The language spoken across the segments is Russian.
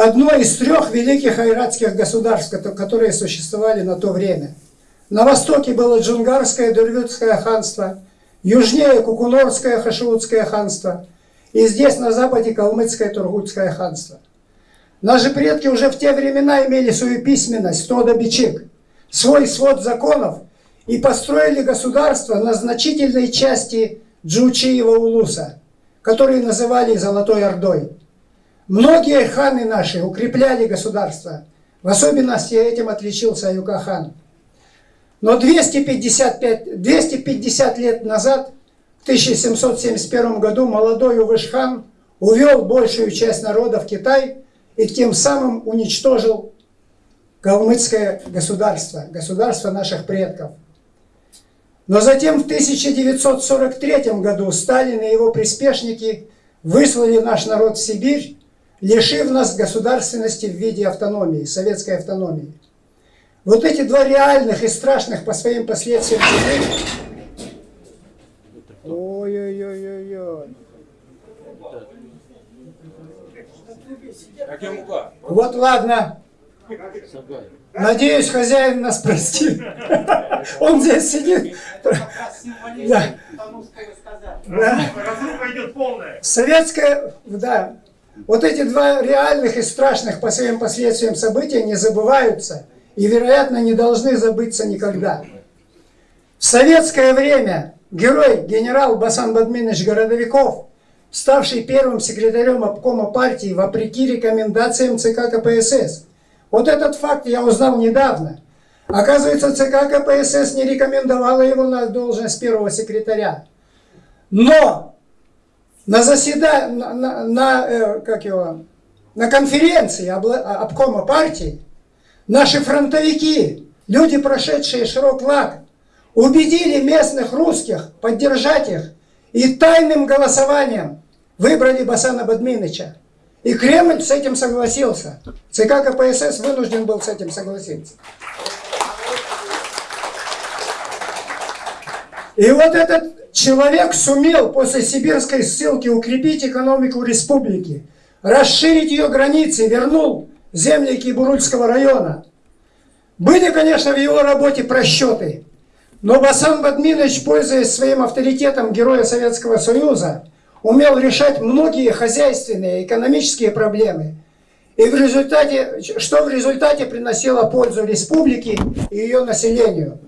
одно из трех великих айратских государств, которые существовали на то время. На востоке было Джунгарское Дурвютское ханство, южнее Кукунорское Хашиутское ханство, и здесь на западе Калмыцкое Тургутское ханство. Наши предки уже в те времена имели свою письменность, Тода Бичик, свой свод законов и построили государство на значительной части Джучиева Улуса, которые называли Золотой Ордой. Многие ханы наши укрепляли государство, в особенности этим отличился Аюка-хан. Но 255, 250 лет назад, в 1771 году, молодой Увышхан увел большую часть народа в Китай и тем самым уничтожил калмыцкое государство, государство наших предков. Но затем в 1943 году Сталин и его приспешники выслали наш народ в Сибирь, лишив нас государственности в виде автономии, советской автономии. Вот эти два реальных и страшных по своим последствиям Ой-ой-ой-ой-ой. Вот ладно. Надеюсь, хозяин нас простит. Он здесь сидит. Да. Да. идет полная. Советская, да. Вот эти два реальных и страшных по своим последствиям события не забываются и, вероятно, не должны забыться никогда. В советское время герой генерал Басан Бадминович Городовиков, ставший первым секретарем обкома партии вопреки рекомендациям ЦК КПСС, вот этот факт я узнал недавно. Оказывается, ЦК КПСС не рекомендовала его на должность первого секретаря. Но на заседании, на, на, на, э, как его, на конференции обкома партии наши фронтовики, люди, прошедшие широк лак, убедили местных русских поддержать их и тайным голосованием выбрали Басана Бадминыча. И Кремль с этим согласился. ЦК КПСС вынужден был с этим согласиться. И вот этот человек сумел после сибирской ссылки укрепить экономику республики, расширить ее границы, вернул земли Кибурульского района. Были, конечно, в его работе просчеты, но Басан Бадминович, пользуясь своим авторитетом Героя Советского Союза, умел решать многие хозяйственные, экономические проблемы. И в результате, что в результате приносило пользу республике и ее населению.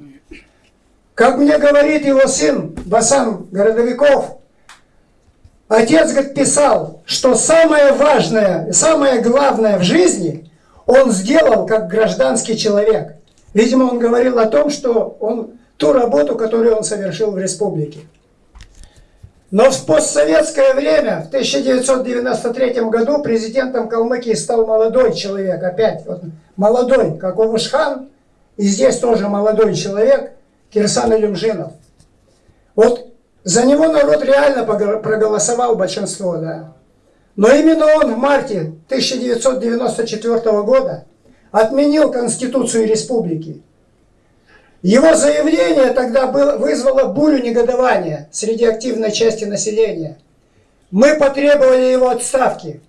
Как мне говорит его сын Басан Городовиков, отец говорит, писал, что самое важное, самое главное в жизни он сделал как гражданский человек. Видимо, он говорил о том, что он ту работу, которую он совершил в республике. Но в постсоветское время, в 1993 году, президентом Калмыкии стал молодой человек, опять вот, молодой, как Увушхан, и здесь тоже молодой человек, Кирсан Илюмжинов. Вот за него народ реально проголосовал большинство, да. Но именно он в марте 1994 года отменил Конституцию Республики. Его заявление тогда было, вызвало бурю негодования среди активной части населения. Мы потребовали его отставки.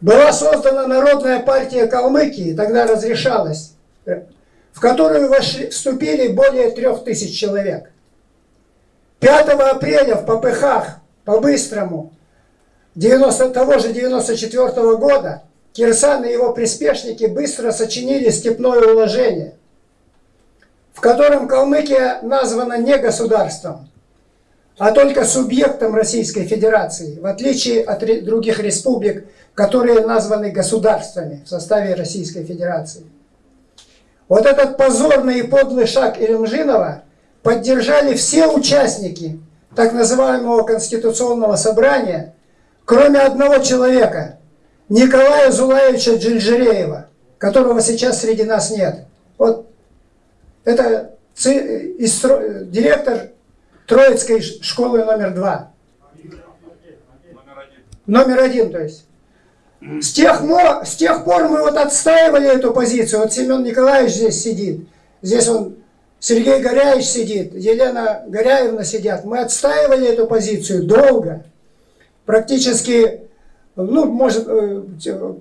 Была создана Народная партия Калмыкии, тогда разрешалась, в которую вошли, вступили более трех тысяч человек. 5 апреля в Попыхах, по-быстрому, 90, того же 94 -го года, Кирсан и его приспешники быстро сочинили степное уложение – в котором Калмыкия названа не государством, а только субъектом Российской Федерации, в отличие от других республик, которые названы государствами в составе Российской Федерации. Вот этот позорный и подлый шаг Илюмжинова поддержали все участники так называемого Конституционного собрания, кроме одного человека, Николая Зулаевича Джильжиреева, которого сейчас среди нас нет. Вот это директор Троицкой школы номер два. Номер один, то есть. С тех, с тех пор мы вот отстаивали эту позицию. Вот Семен Николаевич здесь сидит. Здесь он, Сергей Горяевич сидит, Елена Горяевна сидят. Мы отстаивали эту позицию долго. Практически ну, может, э,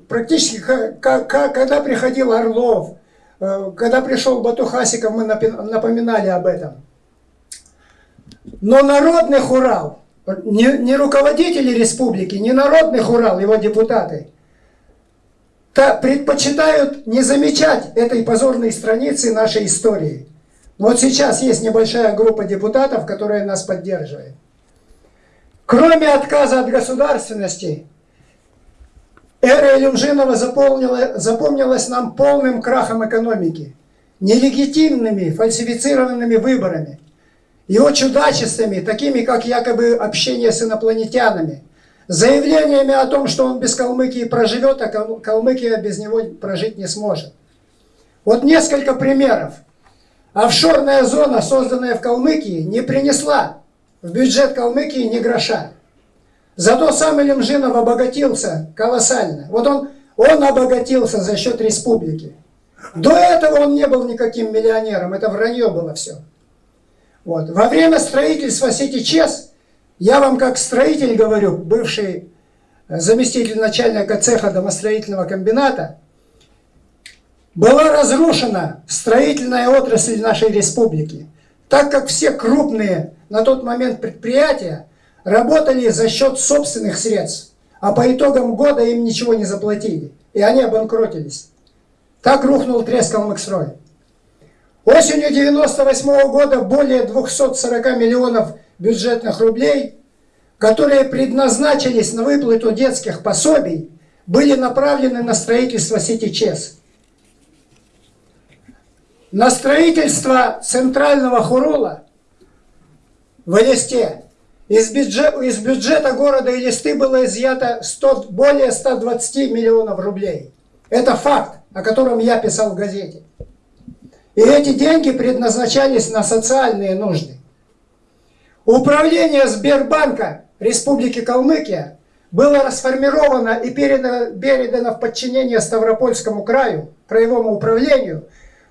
практически, когда приходил Орлов, э, когда пришел Батухасиков, мы напоминали об этом. Но народный хурал, не, не руководители республики, не народный хурал, его депутаты, то предпочитают не замечать этой позорной страницы нашей истории. Вот сейчас есть небольшая группа депутатов, которая нас поддерживает. Кроме отказа от государственности, эра Илюмжинова запомнилась нам полным крахом экономики, нелегитимными фальсифицированными выборами, его чудачествами, такими как якобы общение с инопланетянами, заявлениями о том, что он без Калмыкии проживет, а Калмыкия без него прожить не сможет. Вот несколько примеров. Офшорная зона, созданная в Калмыкии, не принесла в бюджет Калмыкии ни гроша. Зато сам Илюмжинов обогатился колоссально. Вот он, он обогатился за счет республики. До этого он не был никаким миллионером, это вранье было все. Вот. Во время строительства сети ЧЕС, я вам как строитель говорю, бывший заместитель начальника цеха домостроительного комбината, была разрушена строительная отрасль нашей республики, так как все крупные на тот момент предприятия работали за счет собственных средств, а по итогам года им ничего не заплатили, и они обанкротились. Так рухнул треск Калмыкстрой. Осенью 98 -го года более 240 миллионов бюджетных рублей, которые предназначились на выплату детских пособий, были направлены на строительство сети ЧЕС. На строительство центрального хурула в Элисте из, бюджет, из бюджета города Элисты было изъято 100, более 120 миллионов рублей. Это факт, о котором я писал в газете. И эти деньги предназначались на социальные нужды. Управление Сбербанка Республики Калмыкия было расформировано и передано, передано в подчинение Ставропольскому краю, краевому управлению,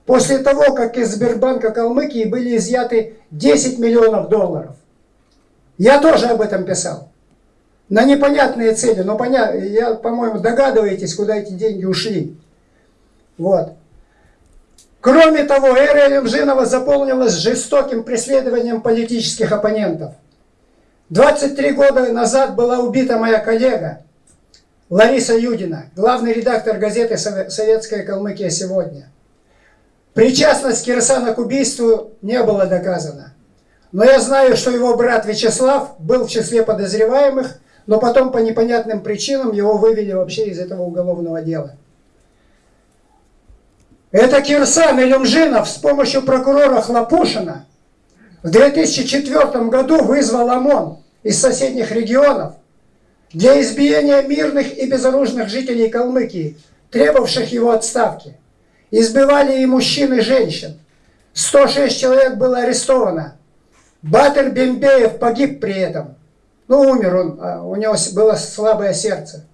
после того, как из Сбербанка Калмыкии были изъяты 10 миллионов долларов. Я тоже об этом писал. На непонятные цели, но поня... я, по-моему, догадываетесь, куда эти деньги ушли. Вот. Кроме того, эра Элемжинова заполнилась жестоким преследованием политических оппонентов. 23 года назад была убита моя коллега Лариса Юдина, главный редактор газеты «Советская Калмыкия сегодня». Причастность Кирсана к убийству не было доказана. Но я знаю, что его брат Вячеслав был в числе подозреваемых, но потом по непонятным причинам его вывели вообще из этого уголовного дела. Это Кирсан Илюмжинов с помощью прокурора Хлопушина в 2004 году вызвал ОМОН из соседних регионов для избиения мирных и безоружных жителей Калмыкии, требовавших его отставки. Избивали и мужчин, и женщин. 106 человек было арестовано. Батыр Бембеев погиб при этом. Ну, умер он, а у него было слабое сердце.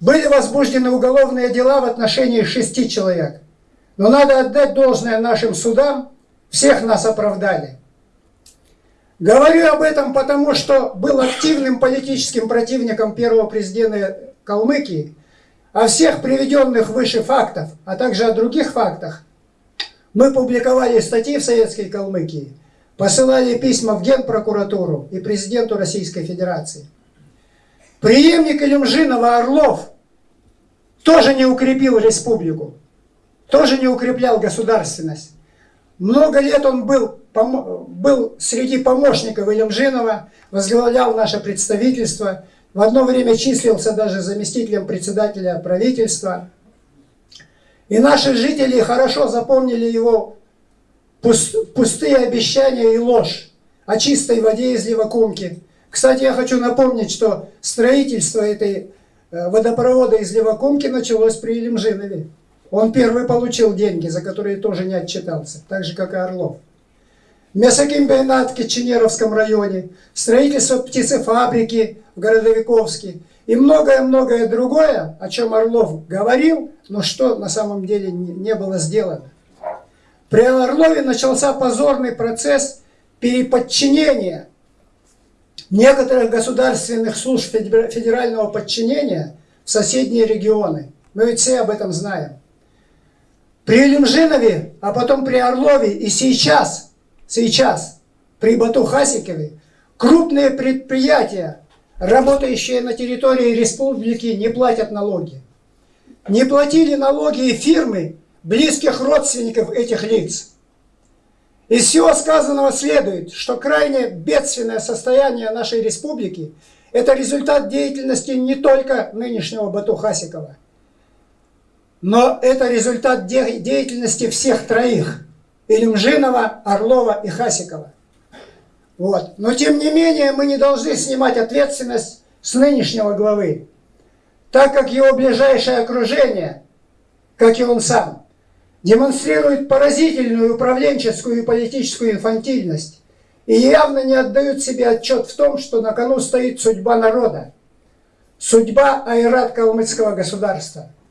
Были возбуждены уголовные дела в отношении шести человек. Но надо отдать должное нашим судам, всех нас оправдали. Говорю об этом потому, что был активным политическим противником первого президента Калмыкии, о всех приведенных выше фактов, а также о других фактах, мы публиковали статьи в Советской Калмыкии, посылали письма в Генпрокуратуру и президенту Российской Федерации. Приемник Илюмжинова Орлов тоже не укрепил республику тоже не укреплял государственность. Много лет он был, был среди помощников Илюмжинова, возглавлял наше представительство, в одно время числился даже заместителем председателя правительства. И наши жители хорошо запомнили его пустые обещания и ложь о чистой воде из Левакумки. Кстати, я хочу напомнить, что строительство этой э, водопровода из Левакумки началось при Илюмжинове. Он первый получил деньги, за которые тоже не отчитался, так же, как и Орлов. Мясокомбинат в Киченеровском районе, строительство птицефабрики в Городовиковске и многое-многое другое, о чем Орлов говорил, но что на самом деле не было сделано. При Орлове начался позорный процесс переподчинения некоторых государственных служб федерального подчинения в соседние регионы. Мы ведь все об этом знаем. При Илюмжинове, а потом при Орлове и сейчас, сейчас при Бату-Хасикове крупные предприятия, работающие на территории республики, не платят налоги. Не платили налоги и фирмы близких родственников этих лиц. Из всего сказанного следует, что крайне бедственное состояние нашей республики – это результат деятельности не только нынешнего Бату Хасикова, но это результат де деятельности всех троих – Илюмжинова, Орлова и Хасикова. Вот. Но тем не менее мы не должны снимать ответственность с нынешнего главы, так как его ближайшее окружение, как и он сам, демонстрирует поразительную управленческую и политическую инфантильность и явно не отдают себе отчет в том, что на кону стоит судьба народа, судьба айрат-калмыцкого государства –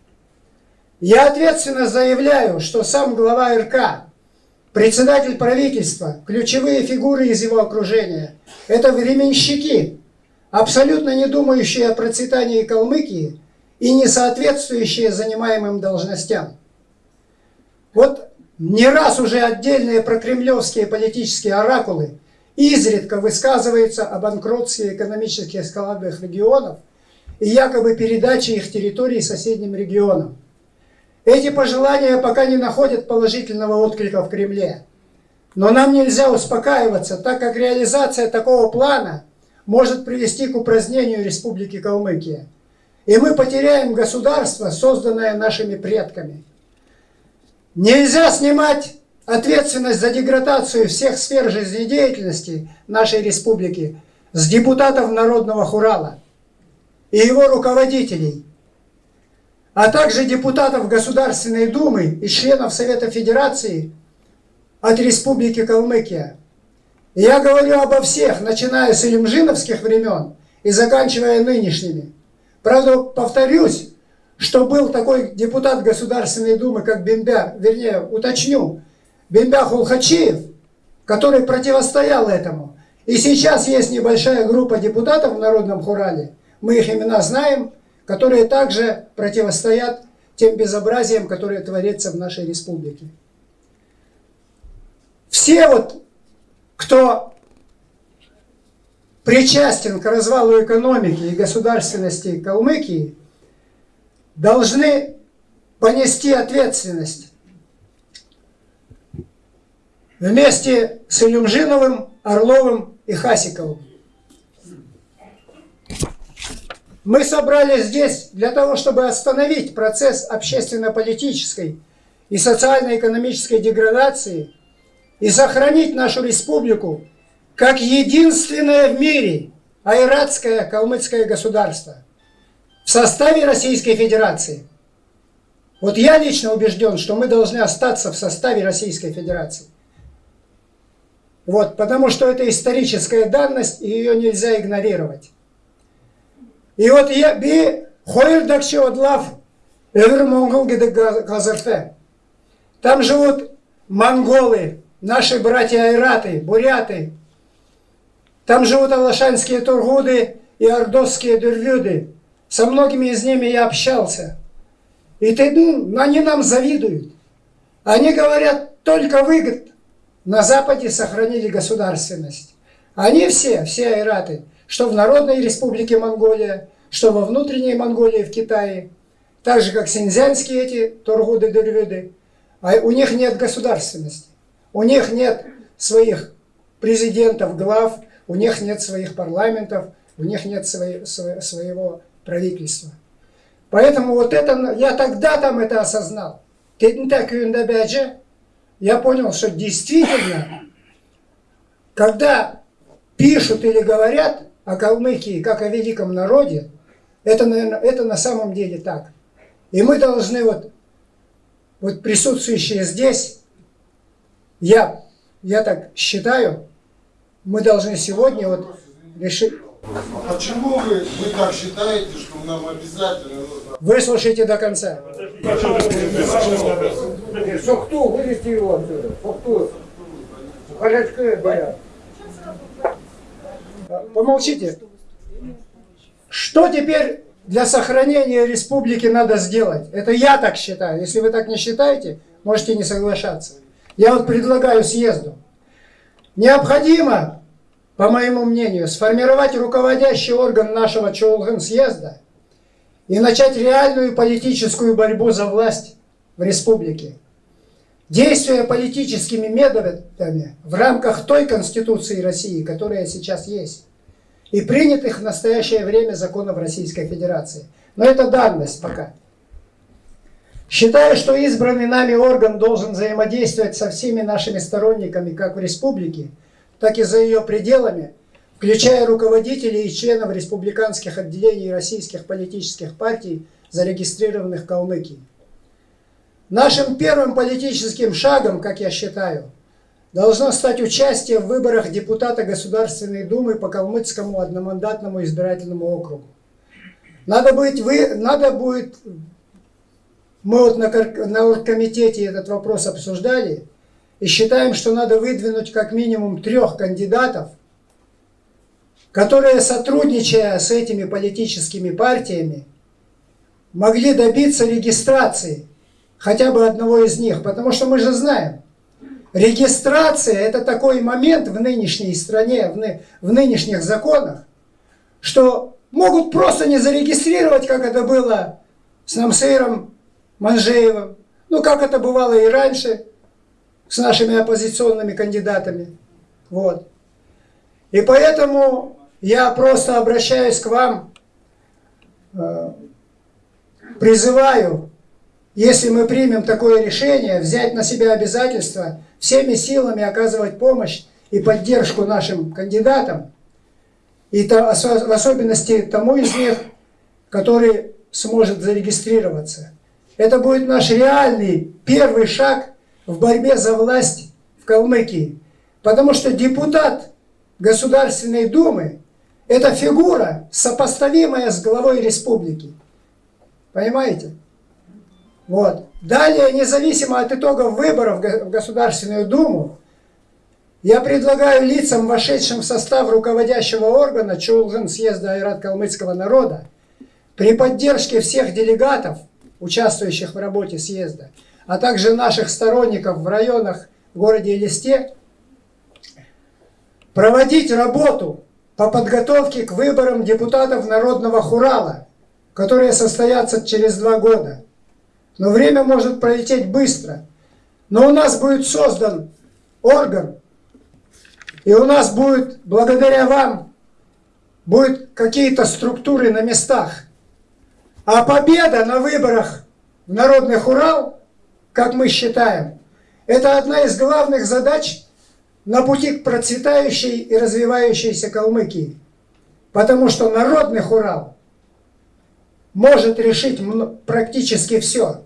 я ответственно заявляю, что сам глава РК, председатель правительства, ключевые фигуры из его окружения – это временщики, абсолютно не думающие о процветании Калмыкии и не соответствующие занимаемым должностям. Вот не раз уже отдельные прокремлевские политические оракулы изредка высказываются о банкротстве экономических складных регионов и якобы передаче их территорий соседним регионам. Эти пожелания пока не находят положительного отклика в Кремле. Но нам нельзя успокаиваться, так как реализация такого плана может привести к упразднению Республики Калмыкия. И мы потеряем государство, созданное нашими предками. Нельзя снимать ответственность за деградацию всех сфер жизнедеятельности нашей республики с депутатов Народного Хурала и его руководителей – а также депутатов Государственной Думы и членов Совета Федерации от Республики Калмыкия. я говорю обо всех, начиная с илимжиновских времен и заканчивая нынешними. Правда, повторюсь, что был такой депутат Государственной Думы, как Бембя, вернее, уточню, Бембя Хулхачиев, который противостоял этому. И сейчас есть небольшая группа депутатов в Народном Хурале, мы их имена знаем, которые также противостоят тем безобразиям, которые творятся в нашей республике. Все вот, кто причастен к развалу экономики и государственности Калмыкии, должны понести ответственность вместе с Илюмжиновым, Орловым и Хасиковым. Мы собрались здесь для того, чтобы остановить процесс общественно-политической и социально-экономической деградации и сохранить нашу республику как единственное в мире айратское калмыцкое государство в составе Российской Федерации. Вот я лично убежден, что мы должны остаться в составе Российской Федерации. Вот, потому что это историческая данность, и ее нельзя игнорировать. И вот я би хойырдакчы отлав өвір монгол гидек газырты. Там живут монголы, наши братья-айраты, буряты. Там живут алашанские тургуды и ордосские дурвюды. Со многими из ними я общался. И ты, ну, они нам завидуют. Они говорят, только выгод на Западе сохранили государственность. Они все, все айраты, что в Народной Республике Монголия, что во внутренней Монголии в Китае, так же как синьцзянские эти торгуды-дервюды, а у них нет государственности, у них нет своих президентов, глав, у них нет своих парламентов, у них нет свои, своего правительства. Поэтому вот это, я тогда там это осознал. Я понял, что действительно, когда пишут или говорят, о Калмыкии как о великом народе, это, наверное, это на самом деле так. И мы должны вот, вот присутствующие здесь, я, я так считаю, мы должны сегодня вот решить... А почему вы, вы так считаете, что нам обязательно нужно... Выслушайте до конца. Сохту, вывести его отсюда. Сохту. Халячка, да. Помолчите. Что теперь для сохранения республики надо сделать? Это я так считаю. Если вы так не считаете, можете не соглашаться. Я вот предлагаю съезду. Необходимо, по моему мнению, сформировать руководящий орган нашего Чоулган съезда и начать реальную политическую борьбу за власть в республике. Действуя политическими методами в рамках той Конституции России, которая сейчас есть, и принятых в настоящее время законов Российской Федерации. Но это данность пока. Считаю, что избранный нами орган должен взаимодействовать со всеми нашими сторонниками, как в республике, так и за ее пределами, включая руководителей и членов республиканских отделений российских политических партий, зарегистрированных в Калмыкии. Нашим первым политическим шагом, как я считаю, должно стать участие в выборах депутата Государственной Думы по Калмыцкому одномандатному избирательному округу. Надо, быть, вы, надо будет мы вот на, на оргкомитете этот вопрос обсуждали и считаем, что надо выдвинуть как минимум трех кандидатов, которые, сотрудничая с этими политическими партиями, могли добиться регистрации хотя бы одного из них. Потому что мы же знаем, регистрация – это такой момент в нынешней стране, в, ны, в нынешних законах, что могут просто не зарегистрировать, как это было с Намсейром Манжеевым, ну как это бывало и раньше с нашими оппозиционными кандидатами. Вот. И поэтому я просто обращаюсь к вам, э, призываю, если мы примем такое решение, взять на себя обязательство всеми силами оказывать помощь и поддержку нашим кандидатам, и в особенности тому из них, который сможет зарегистрироваться. Это будет наш реальный первый шаг в борьбе за власть в Калмыкии. Потому что депутат Государственной Думы – это фигура, сопоставимая с главой республики. Понимаете? Вот. Далее, независимо от итогов выборов в Государственную Думу, я предлагаю лицам, вошедшим в состав руководящего органа Чулган съезда Айрат Калмыцкого народа, при поддержке всех делегатов – участвующих в работе съезда, а также наших сторонников в районах в городе Элисте, проводить работу по подготовке к выборам депутатов Народного Хурала, которые состоятся через два года. Но время может пролететь быстро. Но у нас будет создан орган, и у нас будет, благодаря вам, будут какие-то структуры на местах, а победа на выборах в Народных Урал, как мы считаем, это одна из главных задач на пути к процветающей и развивающейся Калмыкии. Потому что Народных Урал может решить практически все,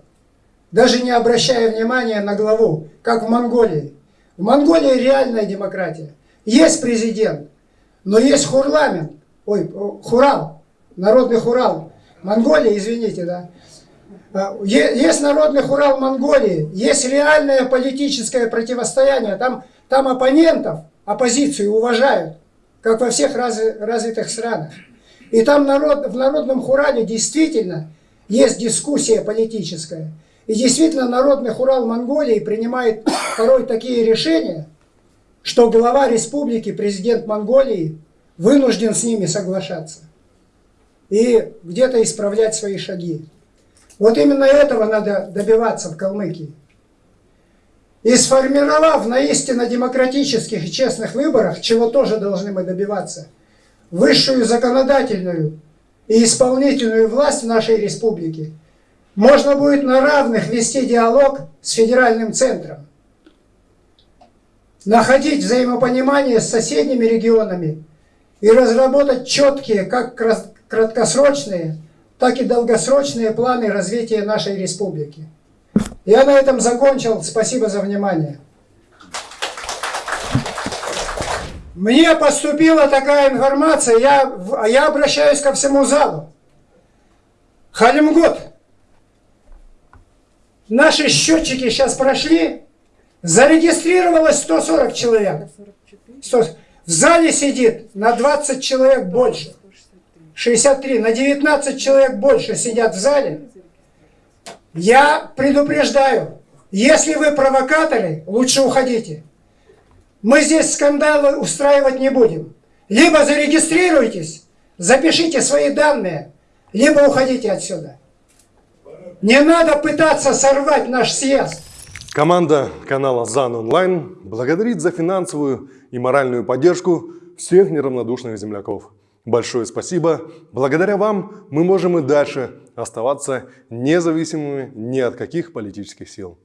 даже не обращая внимания на главу, как в Монголии. В Монголии реальная демократия. Есть президент, но есть хурламент, ой, хурал, народный хурал, Монголия, извините, да. А, есть народный хурал Монголии, есть реальное политическое противостояние. Там, там оппонентов, оппозицию уважают, как во всех развитых странах. И там народ, в народном хурале действительно есть дискуссия политическая. И действительно народный хурал Монголии принимает порой такие решения, что глава республики, президент Монголии, вынужден с ними соглашаться и где-то исправлять свои шаги. Вот именно этого надо добиваться в Калмыкии. И сформировав на истинно демократических и честных выборах, чего тоже должны мы добиваться, высшую законодательную и исполнительную власть в нашей республике, можно будет на равных вести диалог с федеральным центром, находить взаимопонимание с соседними регионами и разработать четкие, как краткосрочные, так и долгосрочные планы развития нашей республики. Я на этом закончил. Спасибо за внимание. Мне поступила такая информация, я, я обращаюсь ко всему залу. Халимгот, наши счетчики сейчас прошли, зарегистрировалось 140 человек. 100, В зале сидит на 20 человек больше. 63, на 19 человек больше сидят в зале. Я предупреждаю, если вы провокаторы, лучше уходите. Мы здесь скандалы устраивать не будем. Либо зарегистрируйтесь, запишите свои данные, либо уходите отсюда. Не надо пытаться сорвать наш съезд. Команда канала ЗАН Онлайн благодарит за финансовую и моральную поддержку всех неравнодушных земляков. Большое спасибо. Благодаря вам мы можем и дальше оставаться независимыми ни от каких политических сил.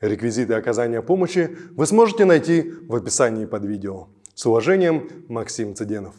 Реквизиты оказания помощи вы сможете найти в описании под видео. С уважением, Максим Цыденов.